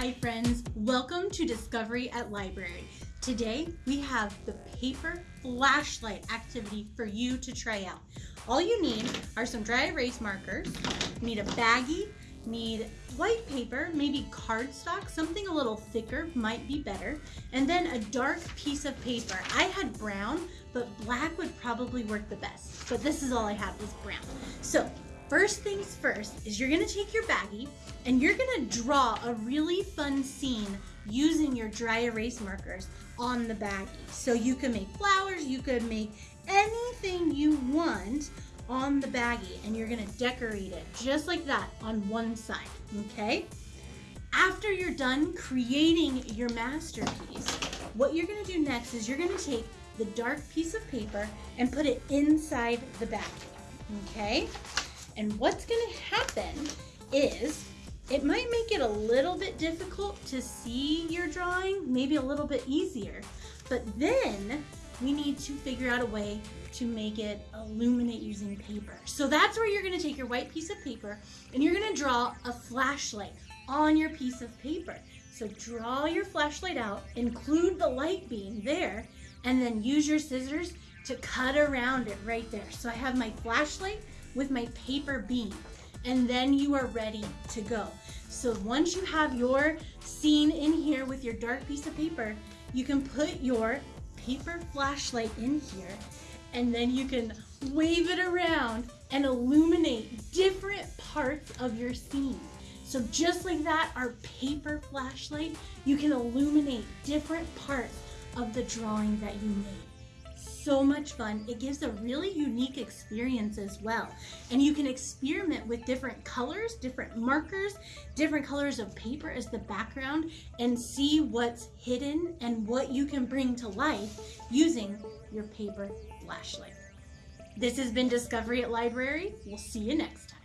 Hi friends, welcome to Discovery at Library. Today we have the paper flashlight activity for you to try out. All you need are some dry erase markers, need a baggie, need white paper, maybe cardstock, something a little thicker might be better, and then a dark piece of paper. I had brown, but black would probably work the best, but this is all I have is brown. So First things first is you're gonna take your baggie and you're gonna draw a really fun scene using your dry erase markers on the baggie. So you can make flowers, you could make anything you want on the baggie and you're gonna decorate it just like that on one side, okay? After you're done creating your masterpiece, what you're gonna do next is you're gonna take the dark piece of paper and put it inside the baggie, okay? And what's gonna happen is it might make it a little bit difficult to see your drawing, maybe a little bit easier, but then we need to figure out a way to make it illuminate using paper. So that's where you're gonna take your white piece of paper and you're gonna draw a flashlight on your piece of paper. So draw your flashlight out, include the light beam there, and then use your scissors to cut around it right there. So I have my flashlight with my paper beam and then you are ready to go. So once you have your scene in here with your dark piece of paper, you can put your paper flashlight in here and then you can wave it around and illuminate different parts of your scene. So just like that, our paper flashlight, you can illuminate different parts of the drawing that you made so much fun. It gives a really unique experience as well. And you can experiment with different colors, different markers, different colors of paper as the background and see what's hidden and what you can bring to life using your paper flashlight. This has been Discovery at Library. We'll see you next time.